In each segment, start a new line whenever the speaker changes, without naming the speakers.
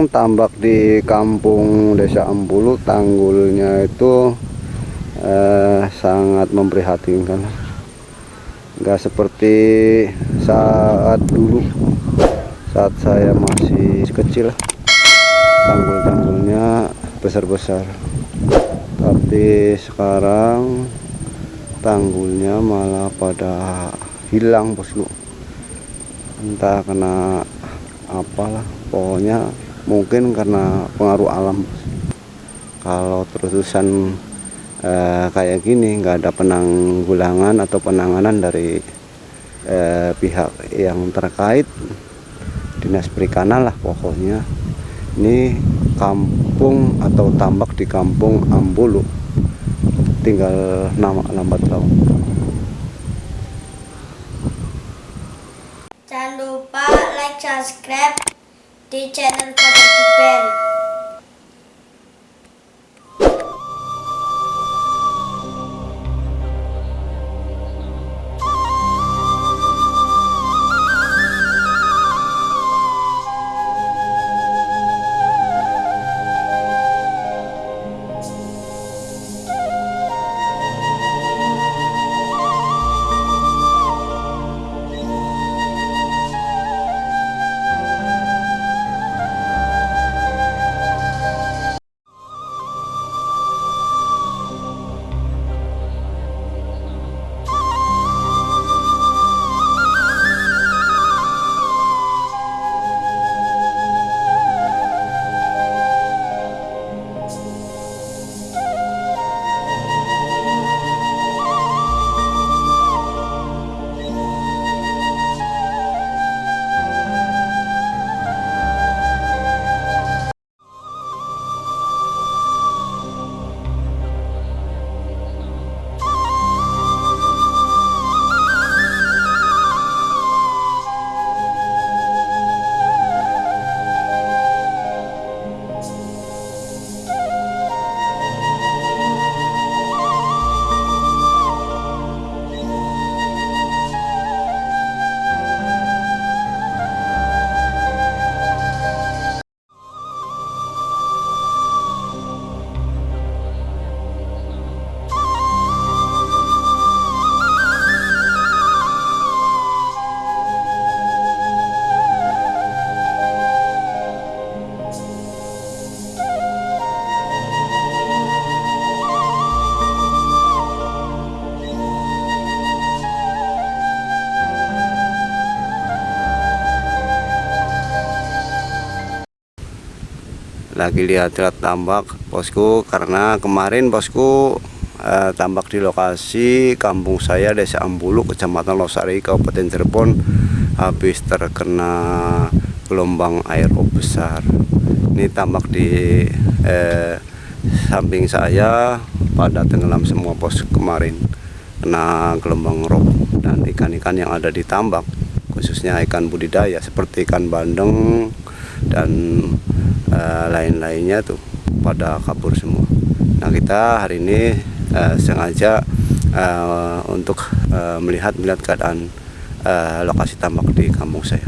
memang tambak di kampung Desa Ambulu tanggulnya itu eh, sangat memprihatinkan. Enggak seperti saat dulu saat saya masih kecil tanggul-tanggulnya besar-besar. Tapi sekarang tanggulnya malah pada hilang bosku entah kena apalah pokoknya mungkin karena pengaruh alam. Kalau terusan eh, kayak gini nggak ada penanggulangan atau penanganan dari eh, pihak yang terkait dinas perikanan lah pokoknya. Ini kampung atau tambak di kampung Ambulu. Tinggal nama lambat laun.
Jangan lupa like, subscribe the channel for the bell.
Lagi lihat-lihat tambak bosku. Karena kemarin bosku eh, tambak di lokasi kampung saya Desa Ambulu Kecamatan Losari Kabupaten Cirebon habis terkena gelombang air besar. Ini tambak di eh, samping saya pada tenggelam semua bos kemarin. Kena gelombang rob dan ikan-ikan yang ada di tambak khususnya ikan budidaya seperti ikan bandeng dan uh, lain-lainnya tuh pada kabur semua. Nah kita hari ini uh, sengaja uh, untuk uh, melihat melihat keadaan uh, lokasi tambak di kampung saya.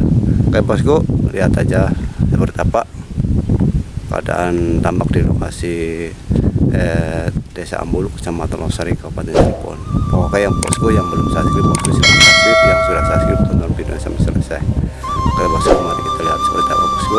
Oke bosku lihat aja seperti apa keadaan tambak di lokasi eh, Desa Ambulu, Kecamatan Losari, Kabupaten Cirebon. Pokoknya yang bosku yang belum subscribe, bosku silahkan subscribe. Yang sudah subscribe tonton video sampai selesai. Oke bosku, mari kita lihat seperti apa bosku.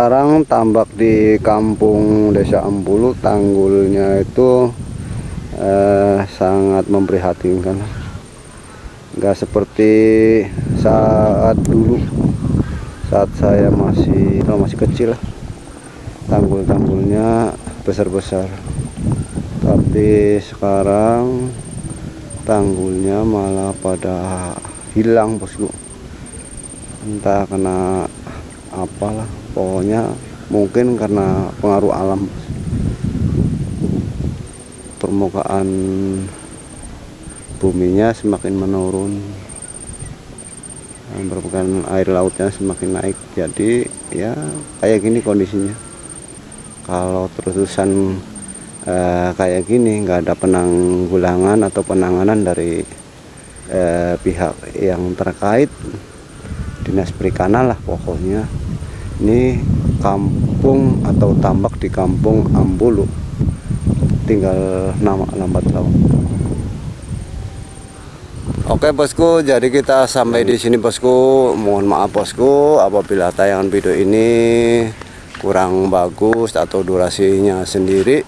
Sekarang tambak di kampung desa Ambulu tanggulnya itu eh, sangat memprihatinkan. Nggak seperti saat dulu saat saya masih kalau masih kecil tanggul-tanggulnya besar-besar. Tapi sekarang tanggulnya malah pada hilang bosku. Entah kena apalah pokoknya mungkin karena pengaruh alam. Permukaan buminya semakin menurun permukaan air lautnya semakin naik. Jadi ya kayak gini kondisinya. Kalau terus-terusan eh, kayak gini nggak ada penanggulangan atau penanganan dari eh, pihak yang terkait dinas perikanan lah pokoknya ini kampung atau tambak di kampung Ambulu tinggal nama lambat laun Oke bosku, jadi kita sampai di sini bosku. Mohon maaf bosku apabila tayangan video ini kurang bagus atau durasinya sendiri.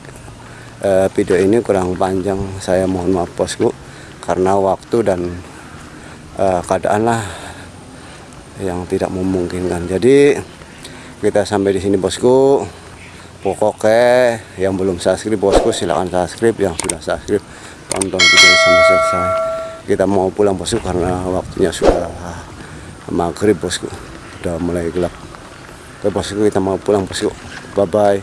Eh, video ini kurang panjang. Saya mohon maaf bosku karena waktu dan eh, keadaan lah yang tidak memungkinkan. Jadi kita sampai di sini bosku. Pokoknya yang belum subscribe bosku silahkan subscribe. Yang sudah subscribe tonton videonya sampai selesai. Kita mau pulang bosku karena waktunya sudah maghrib bosku. Udah mulai gelap. Oke bosku kita mau pulang bosku. Bye bye